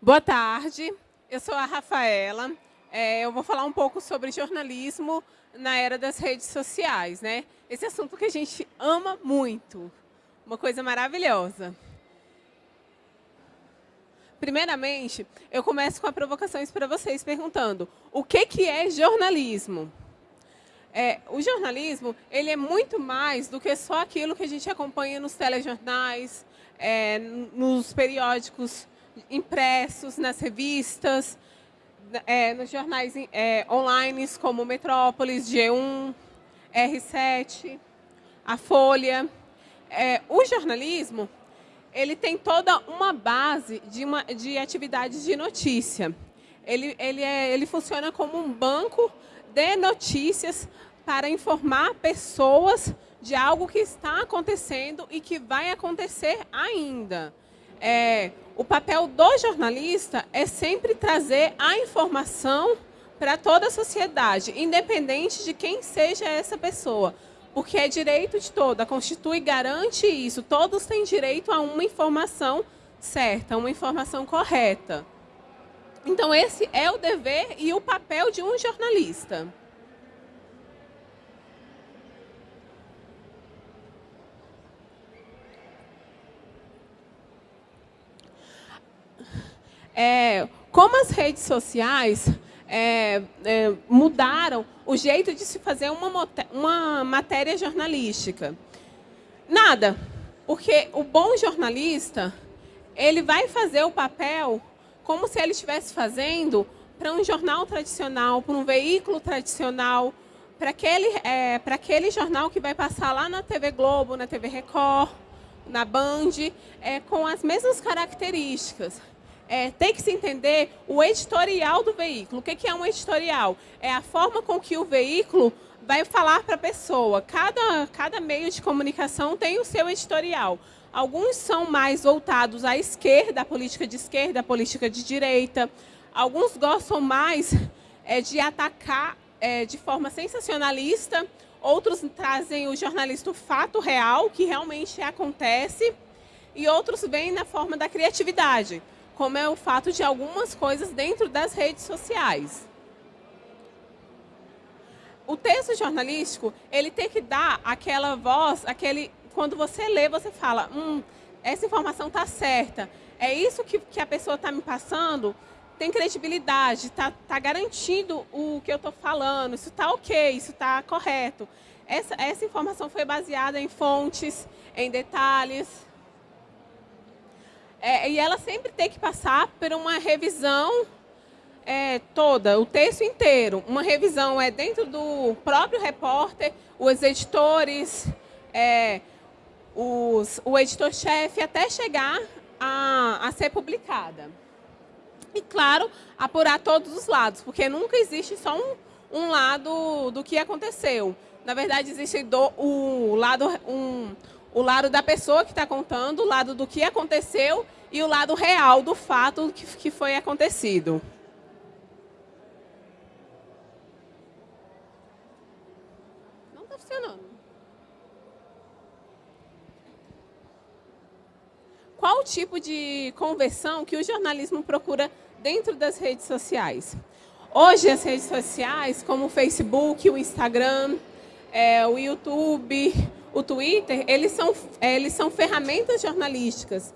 Boa tarde, eu sou a Rafaela. É, eu vou falar um pouco sobre jornalismo na era das redes sociais. Né? Esse assunto que a gente ama muito, uma coisa maravilhosa. Primeiramente, eu começo com provocações para vocês, perguntando o que, que é jornalismo? É, o jornalismo ele é muito mais do que só aquilo que a gente acompanha nos telejornais, é, nos periódicos impressos, nas revistas, é, nos jornais é, online como Metrópolis, G1, R7, a Folha. É, o jornalismo ele tem toda uma base de, uma, de atividades de notícia. Ele, ele, é, ele funciona como um banco de notícias para informar pessoas de algo que está acontecendo e que vai acontecer ainda. É, o papel do jornalista é sempre trazer a informação para toda a sociedade, independente de quem seja essa pessoa. Porque é direito de todo, a Constitui garante isso. Todos têm direito a uma informação certa, uma informação correta. Então, esse é o dever e o papel de um jornalista. É, como as redes sociais é, é, mudaram o jeito de se fazer uma, uma matéria jornalística. Nada, porque o bom jornalista, ele vai fazer o papel como se ele estivesse fazendo para um jornal tradicional, para um veículo tradicional, para aquele, é, para aquele jornal que vai passar lá na TV Globo, na TV Record, na Band, é, com as mesmas características é, tem que se entender o editorial do veículo. O que é um editorial? É a forma com que o veículo vai falar para a pessoa. Cada, cada meio de comunicação tem o seu editorial. Alguns são mais voltados à esquerda, à política de esquerda, à política de direita. Alguns gostam mais é, de atacar é, de forma sensacionalista. Outros trazem o jornalista o fato real, que realmente acontece. E outros vêm na forma da criatividade como é o fato de algumas coisas dentro das redes sociais. O texto jornalístico, ele tem que dar aquela voz, aquele, quando você lê, você fala, hum, essa informação está certa, é isso que, que a pessoa está me passando, tem credibilidade, está tá garantindo o que eu estou falando, isso está ok, isso está correto. Essa, essa informação foi baseada em fontes, em detalhes, é, e ela sempre tem que passar por uma revisão é, toda, o texto inteiro. Uma revisão é dentro do próprio repórter, os editores, é, os, o editor-chefe, até chegar a, a ser publicada. E, claro, apurar todos os lados, porque nunca existe só um, um lado do que aconteceu. Na verdade, existe do, o lado, um, o lado da pessoa que está contando, o lado do que aconteceu e o lado real do fato que, foi acontecido. Não está funcionando. Qual o tipo de conversão que o jornalismo procura dentro das redes sociais? Hoje, as redes sociais, como o Facebook, o Instagram, é, o YouTube, o Twitter, eles são, eles são ferramentas jornalísticas.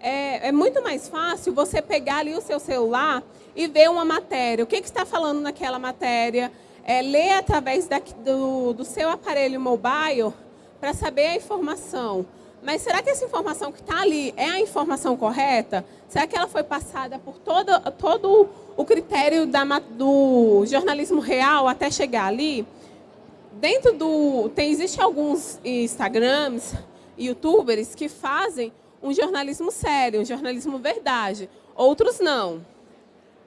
É, é, muito mais fácil você pegar ali o seu celular e ver uma matéria. O que, que está falando naquela matéria? É, ler através da, do, do seu aparelho mobile para saber a informação. Mas será que essa informação que está ali é a informação correta? Será que ela foi passada por todo, todo o critério da, do jornalismo real até chegar ali? Dentro do... Tem, existe alguns Instagrams, youtubers que fazem um jornalismo sério, um jornalismo verdade. Outros não.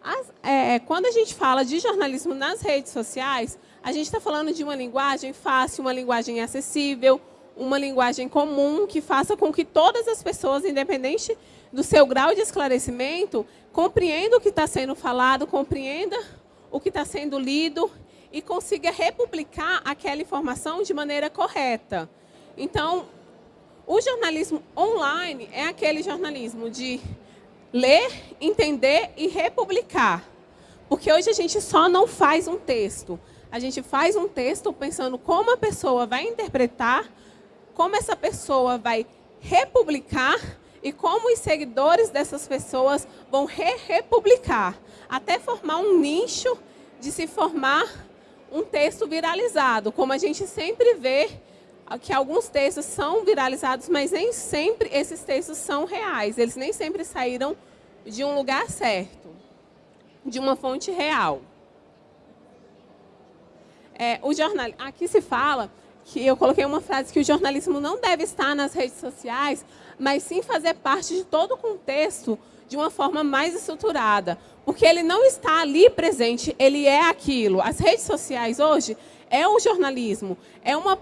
As, é, quando a gente fala de jornalismo nas redes sociais, a gente está falando de uma linguagem fácil, uma linguagem acessível, uma linguagem comum que faça com que todas as pessoas, independente do seu grau de esclarecimento, compreendam o que está sendo falado, compreenda o que está sendo lido e consiga republicar aquela informação de maneira correta. Então, o jornalismo online é aquele jornalismo de ler, entender e republicar. Porque hoje a gente só não faz um texto. A gente faz um texto pensando como a pessoa vai interpretar, como essa pessoa vai republicar e como os seguidores dessas pessoas vão re-republicar, até formar um nicho de se formar um texto viralizado, como a gente sempre vê que alguns textos são viralizados, mas nem sempre esses textos são reais. Eles nem sempre saíram de um lugar certo, de uma fonte real. É, o jornal... Aqui se fala que eu coloquei uma frase que o jornalismo não deve estar nas redes sociais, mas sim fazer parte de todo o contexto de uma forma mais estruturada. Porque ele não está ali presente, ele é aquilo. As redes sociais hoje é o jornalismo, é uma,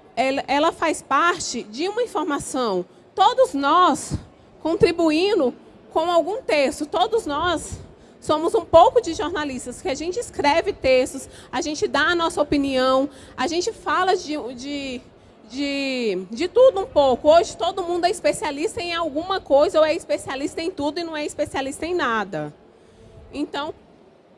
ela, faz parte de uma informação. Todos nós contribuindo com algum texto, todos nós somos um pouco de jornalistas, que a gente escreve textos, a gente dá a nossa opinião, a gente fala de, de, de, de tudo um pouco. Hoje todo mundo é especialista em alguma coisa, ou é especialista em tudo e não é especialista em nada. Então,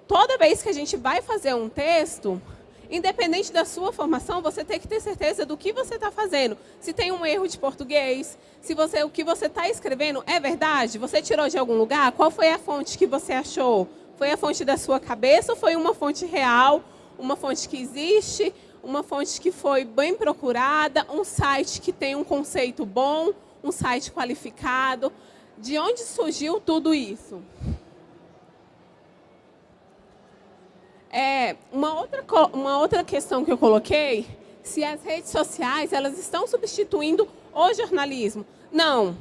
toda vez que a gente vai fazer um texto, Independente da sua formação, você tem que ter certeza do que você está fazendo. Se tem um erro de português, se você, o que você está escrevendo é verdade, você tirou de algum lugar, qual foi a fonte que você achou? Foi a fonte da sua cabeça ou foi uma fonte real, uma fonte que existe, uma fonte que foi bem procurada, um site que tem um conceito bom, um site qualificado? De onde surgiu tudo isso? É, uma, outra, uma outra questão que eu coloquei, se as redes sociais elas estão substituindo o jornalismo. Não,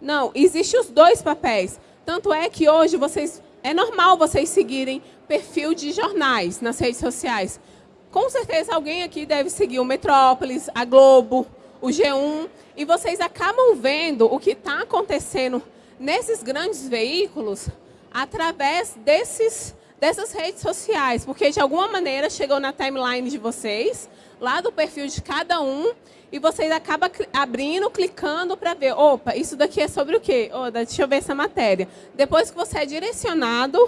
não, existem os dois papéis. Tanto é que hoje vocês, é normal vocês seguirem perfil de jornais nas redes sociais. Com certeza alguém aqui deve seguir o Metrópolis, a Globo, o G1, e vocês acabam vendo o que está acontecendo nesses grandes veículos através desses dessas redes sociais, porque de alguma maneira chegou na timeline de vocês, lá do perfil de cada um, e vocês acabam abrindo, clicando para ver, opa, isso daqui é sobre o quê? Oh, deixa eu ver essa matéria. Depois que você é direcionado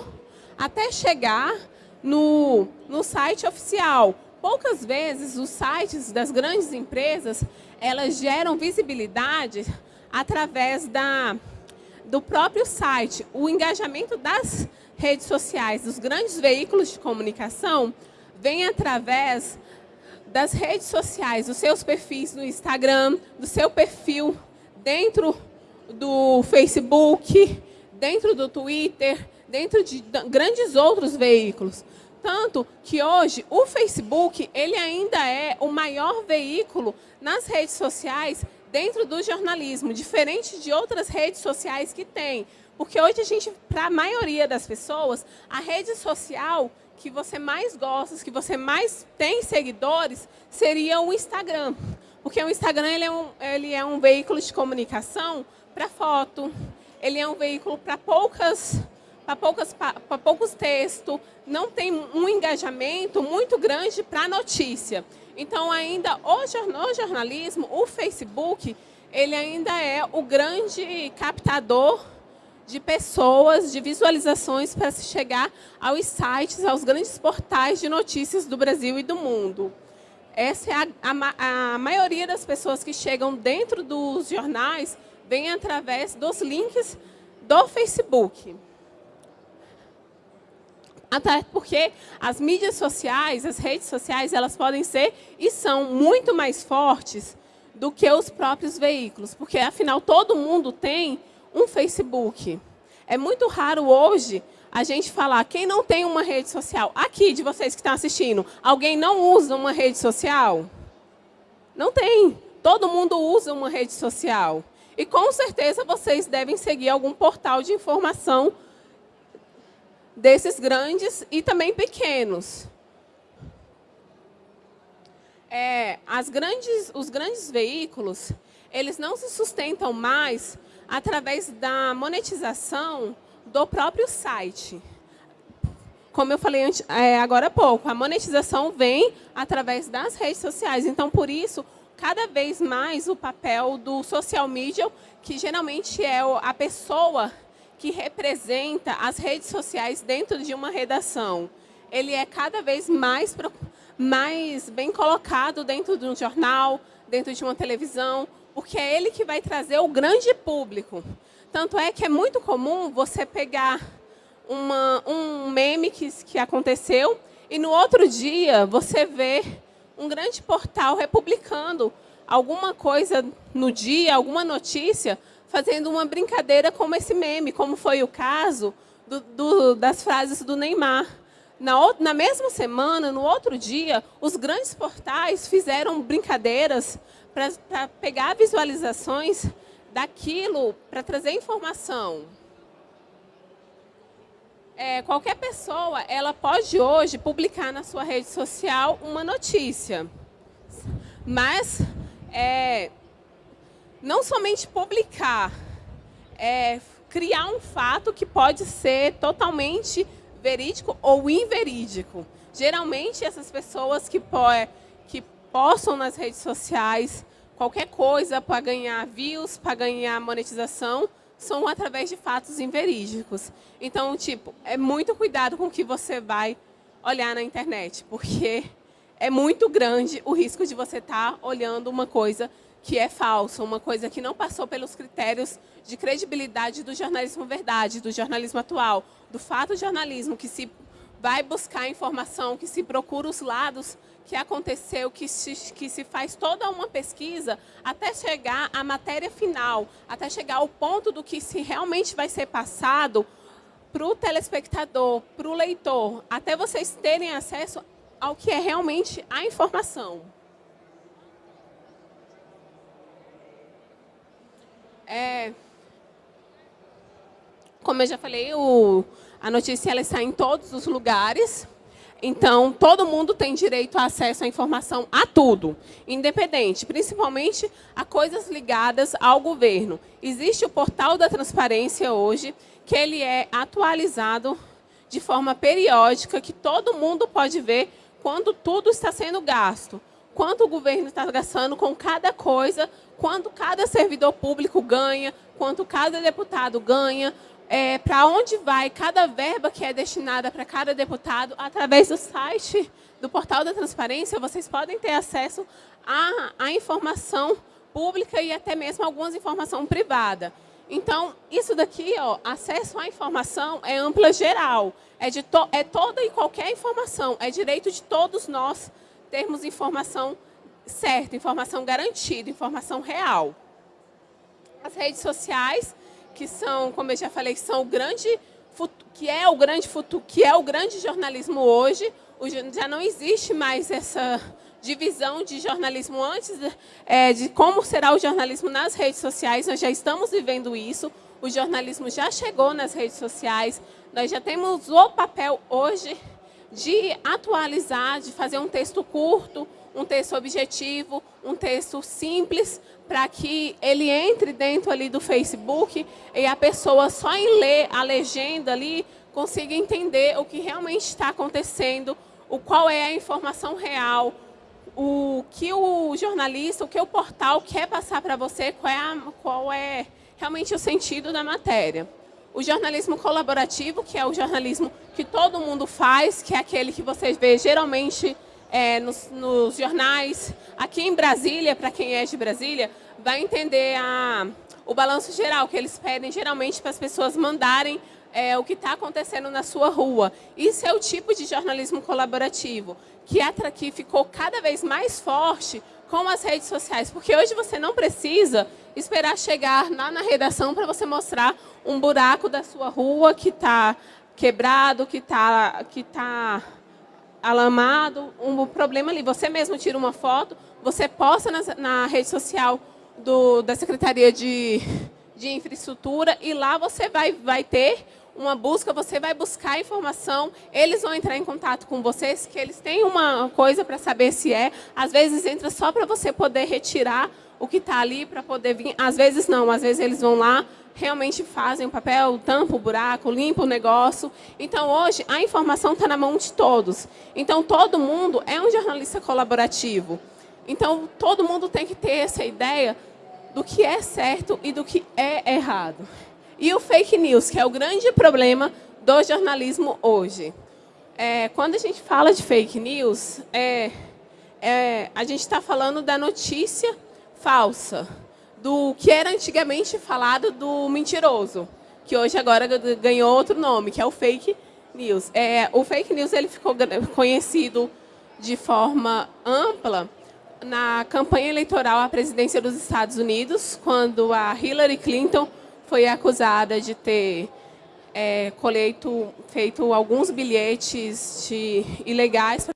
até chegar no, no site oficial. Poucas vezes os sites das grandes empresas, elas geram visibilidade através da, do próprio site. O engajamento das redes sociais dos grandes veículos de comunicação vem através das redes sociais, dos seus perfis no Instagram, do seu perfil dentro do Facebook, dentro do Twitter, dentro de grandes outros veículos. Tanto que hoje o Facebook ele ainda é o maior veículo nas redes sociais dentro do jornalismo, diferente de outras redes sociais que tem. Porque hoje a gente, para a maioria das pessoas, a rede social que você mais gosta, que você mais tem seguidores, seria o Instagram. Porque o Instagram ele é, um, ele é um veículo de comunicação para foto, ele é um veículo para poucas para poucas para poucos textos, não tem um engajamento muito grande para notícia. Então ainda o jornalismo, o Facebook, ele ainda é o grande captador de pessoas, de visualizações para se chegar aos sites, aos grandes portais de notícias do Brasil e do mundo. Essa é a, a, a maioria das pessoas que chegam dentro dos jornais vem através dos links do Facebook. Até porque as mídias sociais, as redes sociais, elas podem ser e são muito mais fortes do que os próprios veículos, porque afinal todo mundo tem um Facebook. É muito raro hoje a gente falar, quem não tem uma rede social? Aqui, de vocês que estão assistindo, alguém não usa uma rede social? Não tem. Todo mundo usa uma rede social. E com certeza vocês devem seguir algum portal de informação desses grandes e também pequenos. É, as grandes, os grandes veículos, eles não se sustentam mais através da monetização do próprio site. Como eu falei antes, é, agora há pouco, a monetização vem através das redes sociais. Então, por isso, cada vez mais o papel do social media, que geralmente é a pessoa que representa as redes sociais dentro de uma redação. Ele é cada vez mais, mais bem colocado dentro de um jornal, dentro de uma televisão, porque é ele que vai trazer o grande público. Tanto é que é muito comum você pegar uma, um meme que, que aconteceu e no outro dia você vê um grande portal republicando alguma coisa no dia, alguma notícia, fazendo uma brincadeira como esse meme, como foi o caso do, do, das frases do Neymar. Na, na mesma semana, no outro dia, os grandes portais fizeram brincadeiras para pegar visualizações daquilo, para trazer informação. É, qualquer pessoa, ela pode hoje publicar na sua rede social uma notícia. Mas é, não somente publicar, é criar um fato que pode ser totalmente verídico ou inverídico. Geralmente, essas pessoas que, po que postam nas redes sociais qualquer coisa para ganhar views, para ganhar monetização, são através de fatos inverídicos. Então, tipo, é muito cuidado com o que você vai olhar na internet, porque é muito grande o risco de você estar tá olhando uma coisa que é falsa, uma coisa que não passou pelos critérios de credibilidade do jornalismo verdade, do jornalismo atual, do fato jornalismo que se vai buscar informação, que se procura os lados que aconteceu, que se, que se faz toda uma pesquisa até chegar à matéria final, até chegar ao ponto do que se realmente vai ser passado para o telespectador, para o leitor, até vocês terem acesso ao que é realmente a informação. É, como eu já falei, o, a notícia ela está em todos os lugares. Então, todo mundo tem direito a acesso à informação a tudo, independente, principalmente a coisas ligadas ao governo. Existe o portal da transparência hoje, que ele é atualizado de forma periódica, que todo mundo pode ver quando tudo está sendo gasto. Quanto o governo está gastando com cada coisa, quanto cada servidor público ganha, quanto cada deputado ganha, é, para onde vai cada verba que é destinada para cada deputado, através do site do Portal da Transparência, vocês podem ter acesso à, à informação pública e até mesmo algumas informação privada. Então, isso daqui, ó, acesso à informação é ampla geral, é, de to, é toda e qualquer informação, é direito de todos nós termos informação certa, informação garantida, informação real. As redes sociais que são, como eu já falei, são o grande que é o grande futuro, que é o grande jornalismo hoje. Já não existe mais essa divisão de jornalismo antes é, de como será o jornalismo nas redes sociais. Nós já estamos vivendo isso. O jornalismo já chegou nas redes sociais. Nós já temos o papel hoje de atualizar, de fazer um texto curto, um texto objetivo, um texto simples, para que ele entre dentro ali do Facebook e a pessoa só em ler a legenda ali consiga entender o que realmente está acontecendo, o qual é a informação real, o que o jornalista, o que o portal quer passar para você, qual é, a, qual é realmente o sentido da matéria. O jornalismo colaborativo, que é o jornalismo que todo mundo faz, que é aquele que vocês vê geralmente é, nos, nos, jornais. Aqui em Brasília, para quem é de Brasília, vai entender a, o balanço geral, que eles pedem geralmente para as pessoas mandarem é, o que está acontecendo na sua rua. Isso é o tipo de jornalismo colaborativo, que, atra, que ficou cada vez mais forte com as redes sociais, porque hoje você não precisa esperar chegar lá na redação para você mostrar um buraco da sua rua que está quebrado, que está que tá alamado, um problema ali. Você mesmo tira uma foto, você posta na, na rede social do, da Secretaria de, de Infraestrutura e lá você vai, vai ter uma busca, você vai buscar informação, eles vão entrar em contato com vocês, que eles têm uma coisa para saber se é. Às vezes entra só para você poder retirar o que está ali, para poder vir. Às vezes não, às vezes eles vão lá, realmente fazem o papel, tampam o buraco, limpam o negócio. Então, hoje, a informação está na mão de todos. Então, todo mundo é um jornalista colaborativo. Então, todo mundo tem que ter essa ideia do que é certo e do que é errado. E o fake news, que é o grande problema do jornalismo hoje. É, quando a gente fala de fake news, é, é, a gente está falando da notícia falsa, do que era antigamente falado do mentiroso, que hoje agora ganhou outro nome, que é o fake news. É, o fake news ele ficou conhecido de forma ampla na campanha eleitoral à presidência dos Estados Unidos, quando a Hillary Clinton foi acusada de ter é, colheito, feito alguns bilhetes de, ilegais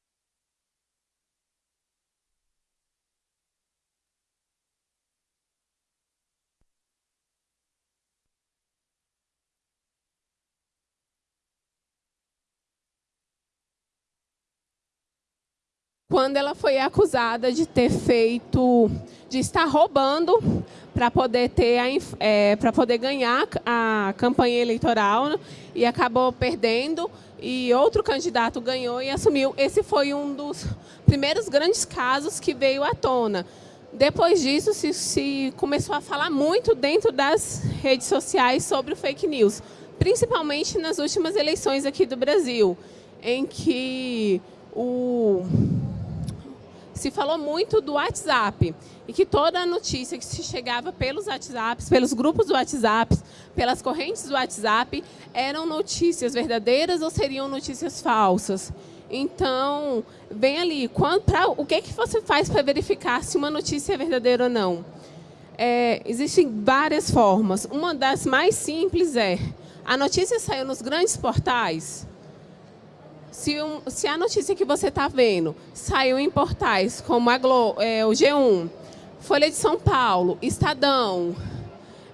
quando ela foi acusada de ter feito, de estar roubando para poder ter é, para poder ganhar a campanha eleitoral né, e acabou perdendo e outro candidato ganhou e assumiu. Esse foi um dos primeiros grandes casos que veio à tona. Depois disso, se, se começou a falar muito dentro das redes sociais sobre o fake news, principalmente nas últimas eleições aqui do Brasil, em que o se falou muito do WhatsApp e que toda a notícia que se chegava pelos WhatsApps, pelos grupos do WhatsApp, pelas correntes do WhatsApp, eram notícias verdadeiras ou seriam notícias falsas. Então, vem ali, quando, pra, o que, que você faz para verificar se uma notícia é verdadeira ou não? É, existem várias formas. Uma das mais simples é, a notícia saiu nos grandes portais, se, um, se a notícia que você está vendo saiu em portais como a Glo, é, o G1, Folha de São Paulo, Estadão,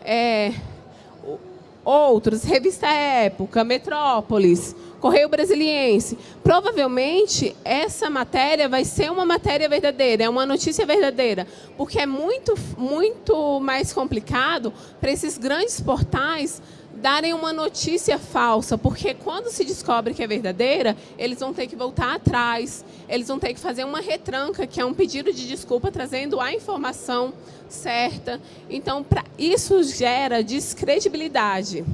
é, outros, Revista Época, Metrópolis, Correio Brasiliense, provavelmente essa matéria vai ser uma matéria verdadeira, é uma notícia verdadeira, porque é muito, muito mais complicado para esses grandes portais darem uma notícia falsa, porque quando se descobre que é verdadeira, eles vão ter que voltar atrás, eles vão ter que fazer uma retranca, que é um pedido de desculpa trazendo a informação certa. Então, pra, isso gera descredibilidade.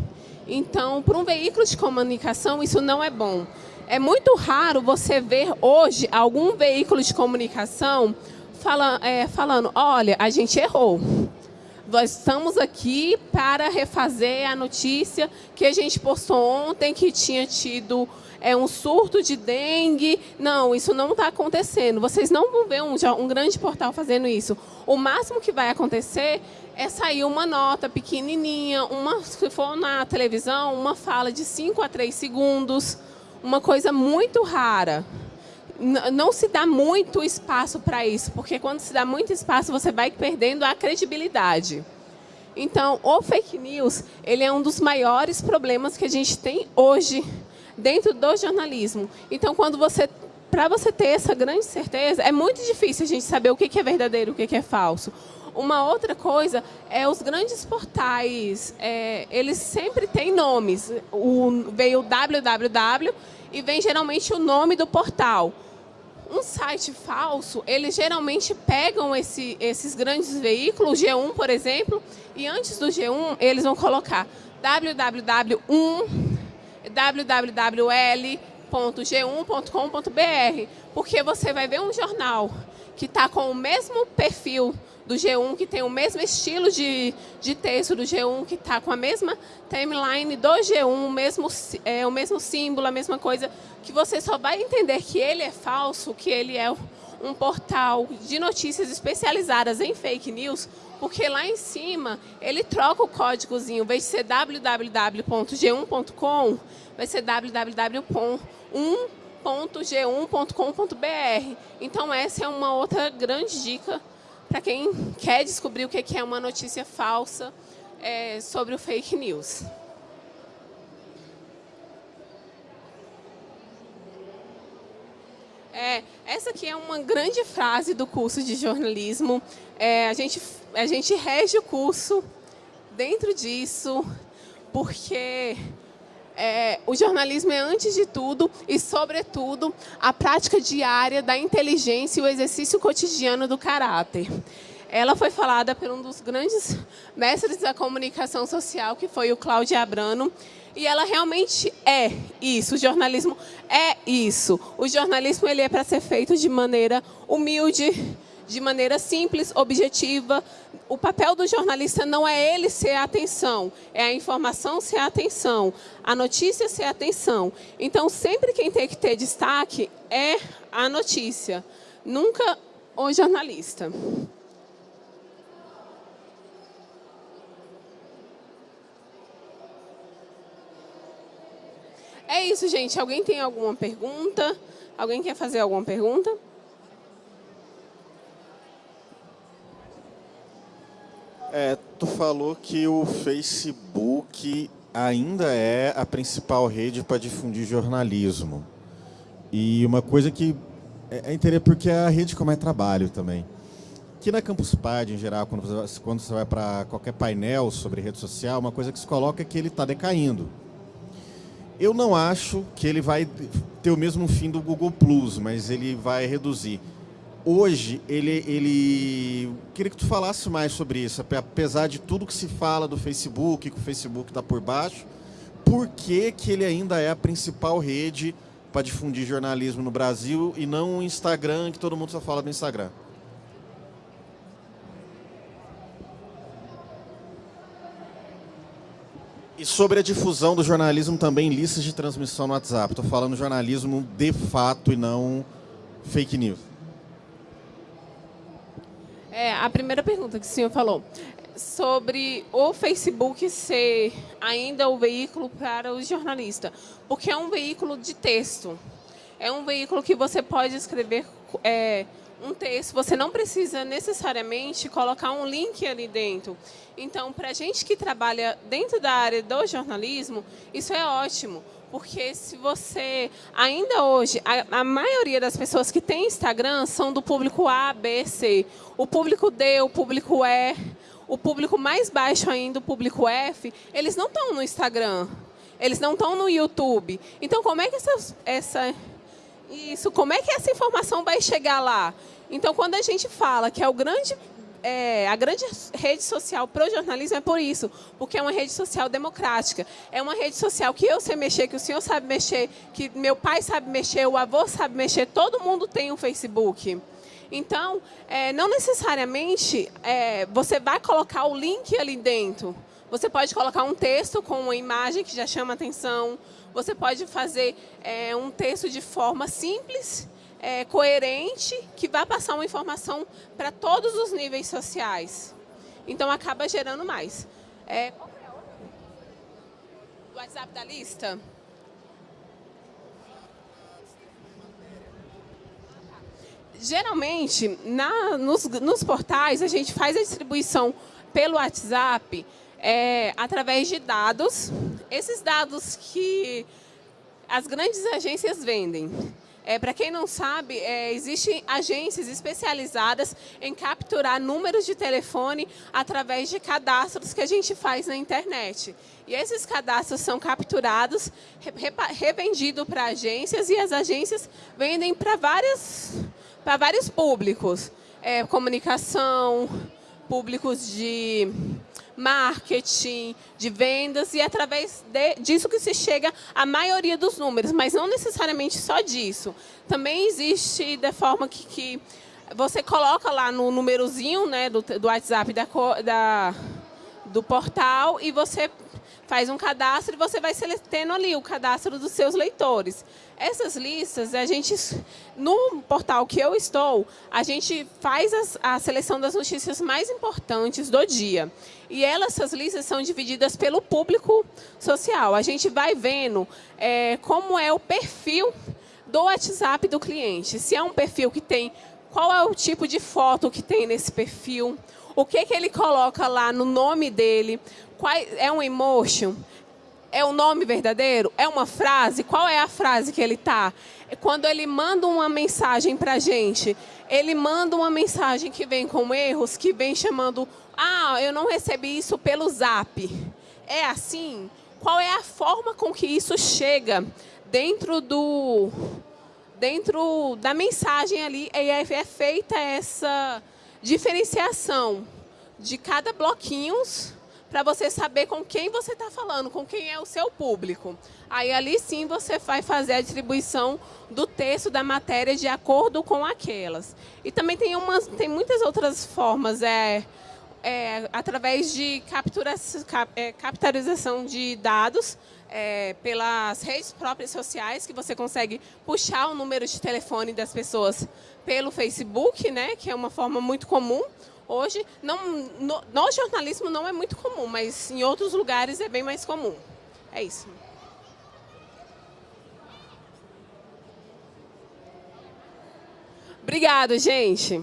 Então, para um veículo de comunicação, isso não é bom. É muito raro você ver hoje algum veículo de comunicação fala, é, falando, olha, a gente errou nós estamos aqui para refazer a notícia que a gente postou ontem, que tinha tido é, um surto de dengue. Não, isso não está acontecendo. Vocês não vão ver um, um grande portal fazendo isso. O máximo que vai acontecer é sair uma nota pequenininha, uma, se for na televisão, uma fala de 5 a 3 segundos, uma coisa muito rara não se dá muito espaço para isso, porque quando se dá muito espaço, você vai perdendo a credibilidade. Então, o fake news, ele é um dos maiores problemas que a gente tem hoje dentro do jornalismo. Então, quando você para você ter essa grande certeza, é muito difícil a gente saber o que é verdadeiro, o que é falso. Uma outra coisa é os grandes portais, é, eles sempre têm nomes. O, veio www e vem geralmente o nome do portal um site falso, eles geralmente pegam esse, esses grandes veículos, G1, por exemplo, e antes do G1, eles vão colocar www1, www.g1.com.br, porque você vai ver um jornal que está com o mesmo perfil do G1, que tem o mesmo estilo de, de texto do G1, que está com a mesma timeline do G1, o mesmo, é, o mesmo símbolo, a mesma coisa, que você só vai entender que ele é falso, que ele é um portal de notícias especializadas em fake news, porque lá em cima ele troca o códigozinho, em vez de ser www.g1.com, vai ser www.1.g1.com.br. Então essa é uma outra grande dica para quem quer descobrir o que é uma notícia falsa é, sobre o fake news. É, essa aqui é uma grande frase do curso de jornalismo. É, a, gente, a gente rege o curso dentro disso, porque é, o jornalismo é, antes de tudo e, sobretudo, a prática diária da inteligência e o exercício cotidiano do caráter. ela foi falada por um dos grandes mestres da comunicação social, que foi o Cláudio Abrano, e ela realmente é isso, o jornalismo é isso. O jornalismo ele é para ser feito de maneira humilde, de maneira simples, objetiva. O papel do jornalista não é ele ser a atenção, é a informação ser a atenção, a notícia ser a atenção. Então, sempre quem tem que ter destaque é a notícia, nunca o jornalista. É isso, gente. Alguém tem alguma pergunta? Alguém quer fazer alguma pergunta? É, tu falou que o Facebook ainda é a principal rede para difundir jornalismo. E uma coisa que é, é interessante porque é a rede como é trabalho também. Aqui na Campus Party, em geral, quando você, quando você vai para qualquer painel sobre rede social, uma coisa que se coloca é que ele está decaindo. Eu não acho que ele vai ter o mesmo fim do Google Plus, mas ele vai reduzir hoje, ele, ele... Queria que tu falasse mais sobre isso, apesar de tudo que se fala do Facebook, que o Facebook está por baixo, por que, que ele ainda é a principal rede para difundir jornalismo no Brasil e não o Instagram, que todo mundo só fala do Instagram? E sobre a difusão do jornalismo também em listas de transmissão no WhatsApp. Estou falando jornalismo de fato e não fake news. É, a primeira pergunta que o senhor falou, sobre o Facebook ser ainda o veículo para o jornalista, porque é um veículo de texto. É um veículo que você pode escrever é, um texto, você não precisa necessariamente colocar um link ali dentro. Então, para a gente que trabalha dentro da área do jornalismo, isso é ótimo, porque se você, ainda hoje, a, a, maioria das pessoas que tem Instagram são do público A, B, C. O público D, o público E, o público mais baixo ainda, o público F, eles não estão no Instagram, eles não estão no YouTube. Então, como é que essa, essa, isso, como é que essa informação vai chegar lá? Então, quando a gente fala que é o grande é, a grande rede social para o jornalismo é por isso, porque é uma rede social democrática. É uma rede social que eu sei mexer, que o senhor sabe mexer, que meu pai sabe mexer, o avô sabe mexer, todo mundo tem um Facebook. Então, é, não necessariamente é, você vai colocar o link ali dentro. Você pode colocar um texto com uma imagem que já chama atenção. Você pode fazer é, um texto de forma simples é, coerente que vai passar uma informação para todos os níveis sociais. Então, acaba gerando mais. É, qual é a outra? O WhatsApp da lista? Geralmente, na, nos, nos portais, a gente faz a distribuição pelo WhatsApp é, através de dados. Esses dados que as grandes agências vendem. É, Para quem não sabe, é, existem agências especializadas em capturar números de telefone através de cadastros que a gente faz na internet. E esses cadastros são capturados, re, revendidos para agências e as agências vendem para vários públicos. É, comunicação, públicos de marketing, de vendas, e é através de, disso que se chega à maioria dos números, mas não necessariamente só disso. Também existe da forma que, que você coloca lá no númerozinho né, do, do WhatsApp da, da, do portal e você faz um cadastro e você vai tendo ali o cadastro dos seus leitores. Essas listas, a gente, no portal que eu estou, a gente faz as, a seleção das notícias mais importantes do dia. E elas, essas listas são divididas pelo público social. A gente vai vendo é, como é o perfil do WhatsApp do cliente. Se é um perfil que tem, qual é o tipo de foto que tem nesse perfil, o que, que ele coloca lá no nome dele, qual, é um emotion, é o nome verdadeiro, é uma frase, qual é a frase que ele? É quando ele manda uma mensagem para a gente, ele manda uma mensagem que vem com erros, que vem chamando, ah, eu não recebi isso pelo zap. É assim? Qual é a forma com que isso chega dentro do dentro da mensagem ali é, é feita essa diferenciação de cada bloquinho para você saber com quem você está falando, com quem é o seu público. Aí ali sim você vai fazer a distribuição do texto da matéria de acordo com aquelas. E também tem, umas, tem muitas outras formas, é, é através de captura, cap, é, capitalização de dados é, pelas redes próprias sociais, que você consegue puxar o número de telefone das pessoas pelo Facebook, né, que é uma forma muito comum, Hoje, não, no, no jornalismo não é muito comum, mas em outros lugares é bem mais comum. É isso. Obrigado, gente.